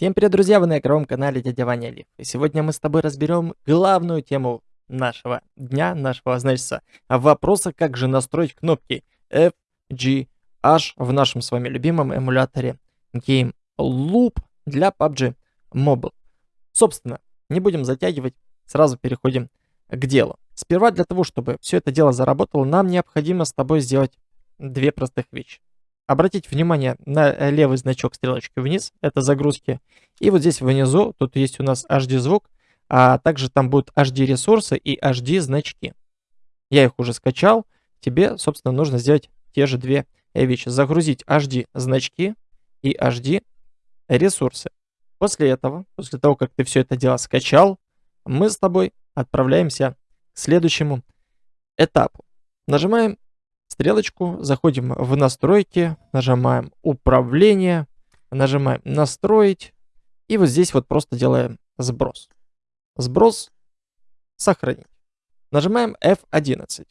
Всем привет, друзья! Вы на игровом канале Дядя Ваня. И сегодня мы с тобой разберем главную тему нашего дня, нашего, значит, вопроса, как же настроить кнопки F, G, H в нашем с вами любимом эмуляторе Game Loop для PUBG Mobile. Собственно, не будем затягивать, сразу переходим к делу. Сперва для того, чтобы все это дело заработало, нам необходимо с тобой сделать две простых вещи обратить внимание на э, левый значок стрелочки вниз, это загрузки. И вот здесь внизу, тут есть у нас HD звук, а также там будут HD ресурсы и HD значки. Я их уже скачал, тебе, собственно, нужно сделать те же две вещи. Загрузить HD значки и HD ресурсы. После этого, после того, как ты все это дело скачал, мы с тобой отправляемся к следующему этапу. Нажимаем стрелочку, заходим в настройки, нажимаем управление, нажимаем настроить. И вот здесь вот просто делаем сброс. Сброс, сохранить. Нажимаем F11.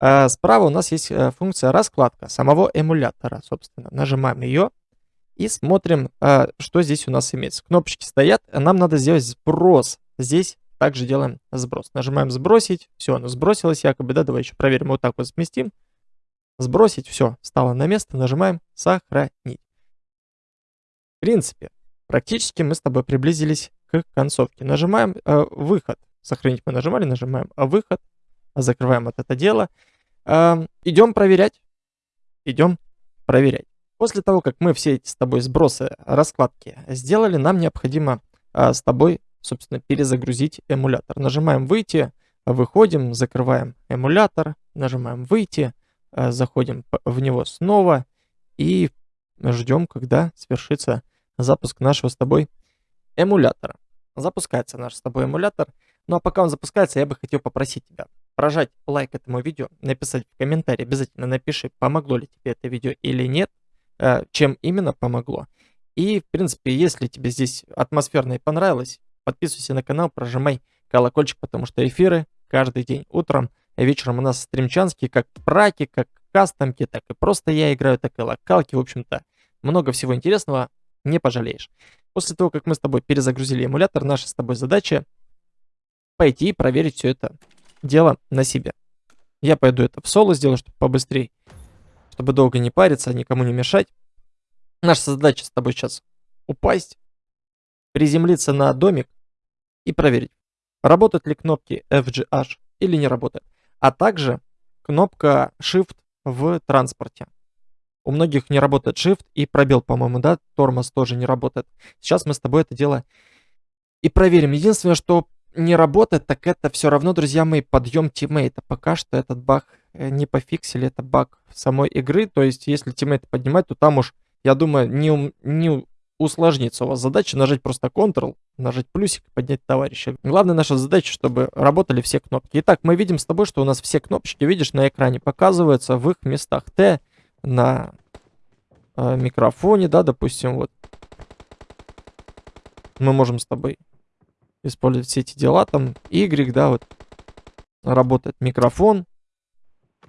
А справа у нас есть э, функция раскладка самого эмулятора, собственно. Нажимаем ее и смотрим, а, что здесь у нас имеется. Кнопочки стоят, нам надо сделать сброс. Здесь также делаем сброс. Нажимаем сбросить, все, оно сбросилось якобы, да, давай еще проверим, вот так вот сместим. Сбросить, все, стало на место, нажимаем сохранить. В принципе, практически мы с тобой приблизились к концовке. Нажимаем э, выход. Сохранить мы нажимали, нажимаем а выход. Закрываем вот это дело. Э, идем проверять. Идем проверять. После того, как мы все эти с тобой сбросы, раскладки сделали, нам необходимо э, с тобой, собственно, перезагрузить эмулятор. Нажимаем выйти, выходим, закрываем эмулятор, нажимаем выйти, заходим в него снова и ждем, когда свершится запуск нашего с тобой эмулятора. Запускается наш с тобой эмулятор. Ну а пока он запускается, я бы хотел попросить тебя прожать лайк этому видео, написать в комментарии, обязательно напиши, помогло ли тебе это видео или нет, э, чем именно помогло. И, в принципе, если тебе здесь атмосферно и понравилось, подписывайся на канал, прожимай колокольчик, потому что эфиры каждый день утром Вечером у нас стримчанские, как праки, как кастомки, так и просто я играю, так и локалки. В общем-то, много всего интересного, не пожалеешь. После того, как мы с тобой перезагрузили эмулятор, наша с тобой задача пойти и проверить все это дело на себе. Я пойду это в соло сделаю, чтобы побыстрее, чтобы долго не париться, никому не мешать. Наша задача с тобой сейчас упасть, приземлиться на домик и проверить, работают ли кнопки FGH или не работают а также кнопка Shift в транспорте. У многих не работает Shift и пробел, по-моему, да, тормоз тоже не работает. Сейчас мы с тобой это дело и проверим. Единственное, что не работает, так это все равно, друзья мои, подъем тиммейта. Пока что этот баг э, не пофиксили, это баг самой игры. То есть, если тиммейт поднимать, то там уж, я думаю, не, не усложнится у вас задача нажать просто Ctrl, нажать плюсик поднять товарища. Главная наша задача, чтобы работали все кнопки. Итак, мы видим с тобой, что у нас все кнопочки, видишь, на экране показываются в их местах. Т на э, микрофоне, да, допустим, вот. Мы можем с тобой использовать все эти дела, там, Y, да, вот, работает микрофон.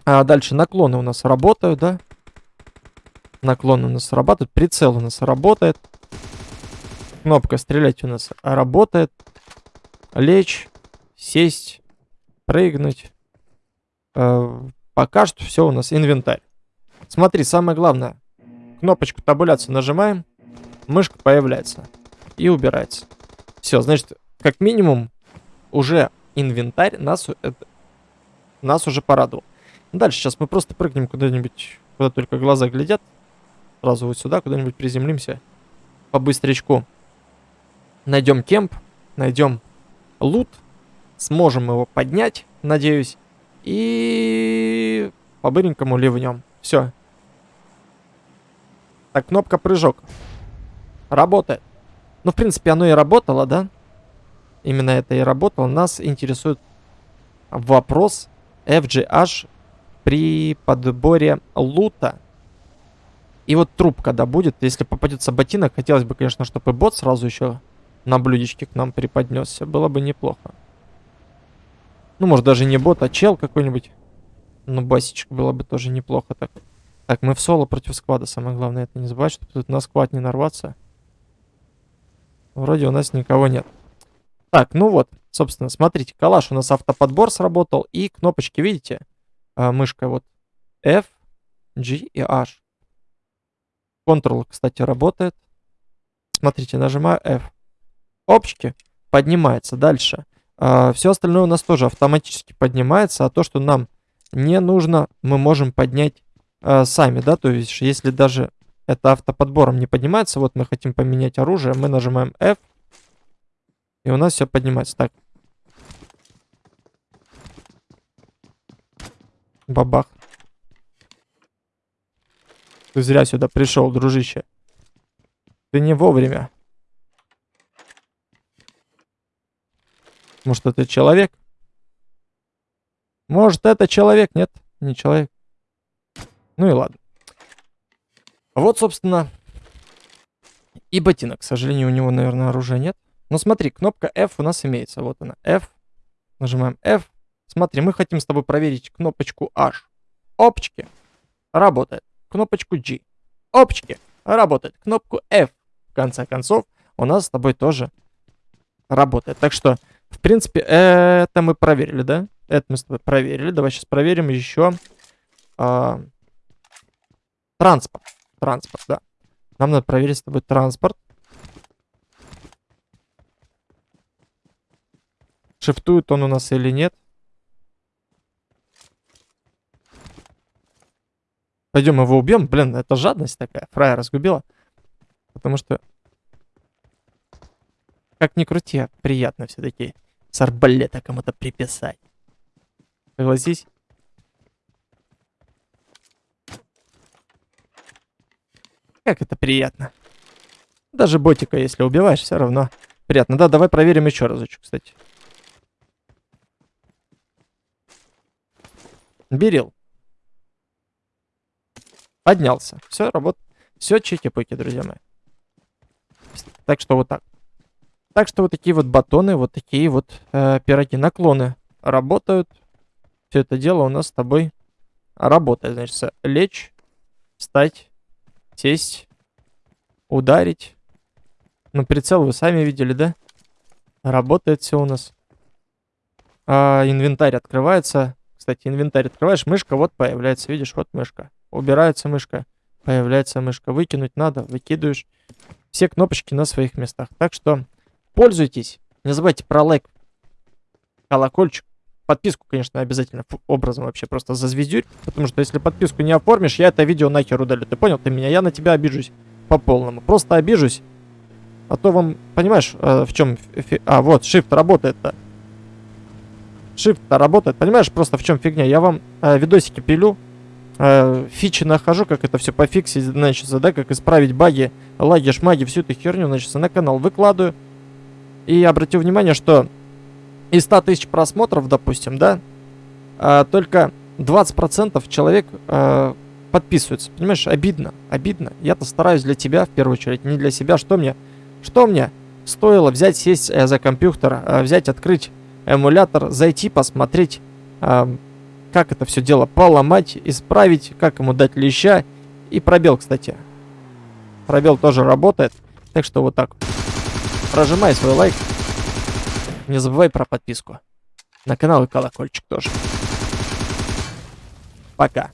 А дальше наклоны у нас работают, да. Наклон у нас работает, прицел у нас работает. Кнопка стрелять у нас работает. Лечь, сесть, прыгнуть. Э, пока что все у нас инвентарь. Смотри, самое главное. Кнопочку табуляции нажимаем. Мышка появляется. И убирается. Все, значит, как минимум, уже инвентарь нас, это, нас уже порадовал. Дальше сейчас мы просто прыгнем куда-нибудь, куда только глаза глядят. Сразу вот сюда куда-нибудь приземлимся. По быстрячку найдем кемп, найдем лут, сможем его поднять, надеюсь, и по-быренькому ливнем. Все. Так, кнопка прыжок. Работает. Ну, в принципе, оно и работало, да? Именно это и работало. Нас интересует вопрос FGH при подборе лута. И вот труп, когда будет, если попадется ботинок, хотелось бы, конечно, чтобы бот сразу еще на блюдечке к нам преподнесся. Было бы неплохо. Ну, может, даже не бот, а чел какой-нибудь. Ну, басичек было бы тоже неплохо так. Так, мы в соло против сквада. Самое главное это не забывать, чтобы тут на сквад не нарваться. Вроде у нас никого нет. Так, ну вот, собственно, смотрите, калаш у нас автоподбор сработал. И кнопочки, видите? А, мышка вот F, G и H. Ctrl, кстати, работает. Смотрите, нажимаю F. Опчики, поднимается дальше. А, все остальное у нас тоже автоматически поднимается, а то, что нам не нужно, мы можем поднять а, сами, да, то есть если даже это автоподбором не поднимается, вот мы хотим поменять оружие, мы нажимаем F, и у нас все поднимается. Так. Бабах. Ты зря сюда пришел, дружище. Ты не вовремя. Может, это человек? Может, это человек? Нет, не человек. Ну и ладно. Вот, собственно, и ботинок. К сожалению, у него, наверное, оружия нет. Но смотри, кнопка F у нас имеется. Вот она, F. Нажимаем F. Смотри, мы хотим с тобой проверить кнопочку H. Опчики. Работает. Кнопочку G. Опчики. Работает. Кнопку F. В конце концов, у нас с тобой тоже работает. Так что в принципе, это мы проверили, да? Это мы проверили. Давай сейчас проверим еще. А, транспорт. Транспорт, да. Нам надо проверить с тобой транспорт. Шифтует он у нас или нет. Пойдем его убьем. Блин, это жадность такая. Фрая разгубила. Потому что как ни крути, приятно все-таки с арбалета кому-то приписать. Согласись? Как это приятно. Даже ботика, если убиваешь, все равно приятно. Да, давай проверим еще разочек, кстати. Берил. Поднялся. Все, работает. Все чики-пуки, друзья мои. Так что вот так. Так что вот такие вот батоны, вот такие вот э, пироги, наклоны работают. Все это дело у нас с тобой работает. Значит, лечь, встать, сесть, ударить. Ну, прицел вы сами видели, да? Работает все у нас. А, инвентарь открывается. Кстати, инвентарь открываешь, мышка вот появляется. Видишь, вот мышка. Убирается мышка, появляется мышка. Выкинуть надо, выкидываешь. Все кнопочки на своих местах. Так что Пользуйтесь. Не забывайте про лайк, колокольчик. Подписку, конечно, обязательно образом вообще просто зазвездюрь. Потому что если подписку не оформишь, я это видео нахер удалю. Ты понял? Ты меня? Я на тебя обижусь по полному. Просто обижусь. А то вам, понимаешь, э, в чем... А, вот, shift работает-то. Shift-то работает. Понимаешь, просто в чем фигня? Я вам э, видосики пилю, э, фичи нахожу, как это все пофиксить, значит, да, как исправить баги, лаги, шмаги, всю эту херню, значит, на канал выкладываю. И обратил внимание, что из 100 тысяч просмотров, допустим, да, а, только 20% человек а, подписываются. Понимаешь, обидно, обидно. Я-то стараюсь для тебя, в первую очередь, не для себя. Что мне, что мне стоило взять, сесть э, за компьютер, э, взять, открыть эмулятор, зайти, посмотреть, как это все дело поломать, исправить, как ему дать леща. И пробел, кстати. Пробел тоже работает. Так что вот так. Прожимай свой лайк. Не забывай про подписку. На канал и колокольчик тоже. Пока.